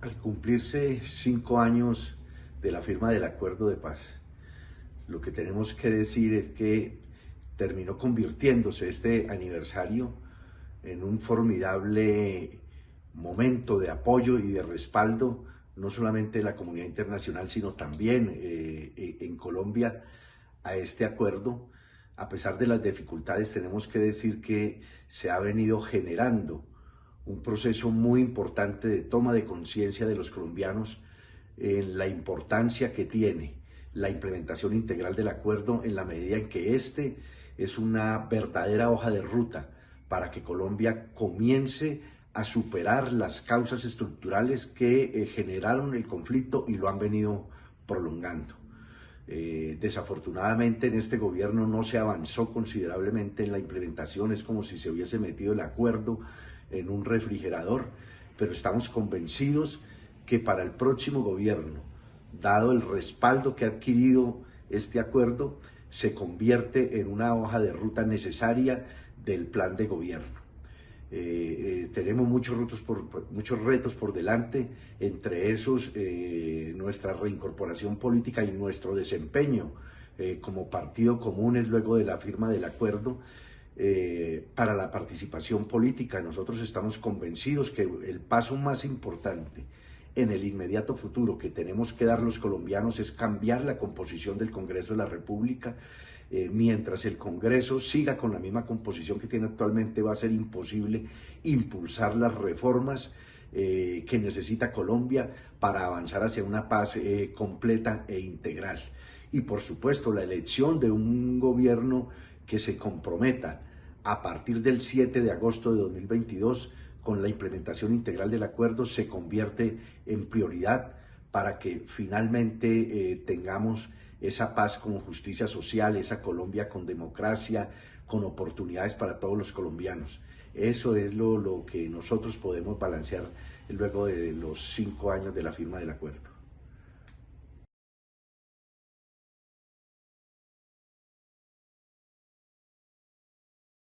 Al cumplirse cinco años de la firma del acuerdo de paz, lo que tenemos que decir es que terminó convirtiéndose este aniversario en un formidable momento de apoyo y de respaldo, no solamente de la comunidad internacional, sino también eh, en Colombia a este acuerdo. A pesar de las dificultades, tenemos que decir que se ha venido generando un proceso muy importante de toma de conciencia de los colombianos en la importancia que tiene la implementación integral del acuerdo en la medida en que este es una verdadera hoja de ruta para que Colombia comience a superar las causas estructurales que eh, generaron el conflicto y lo han venido prolongando. Eh, desafortunadamente en este gobierno no se avanzó considerablemente en la implementación, es como si se hubiese metido el acuerdo en un refrigerador, pero estamos convencidos que para el próximo gobierno, dado el respaldo que ha adquirido este acuerdo, se convierte en una hoja de ruta necesaria del plan de gobierno. Eh, eh, tenemos muchos retos, por, muchos retos por delante, entre esos eh, nuestra reincorporación política y nuestro desempeño como partido comunes luego de la firma del acuerdo para la participación política. Nosotros estamos convencidos que el paso más importante en el inmediato futuro que tenemos que dar los colombianos es cambiar la composición del Congreso de la República. Eh, mientras el Congreso siga con la misma composición que tiene actualmente, va a ser imposible impulsar las reformas eh, que necesita Colombia para avanzar hacia una paz eh, completa e integral. Y por supuesto, la elección de un gobierno que se comprometa a partir del 7 de agosto de 2022 con la implementación integral del acuerdo se convierte en prioridad para que finalmente tengamos esa paz con justicia social, esa Colombia con democracia, con oportunidades para todos los colombianos. Eso es lo, lo que nosotros podemos balancear luego de los cinco años de la firma del acuerdo.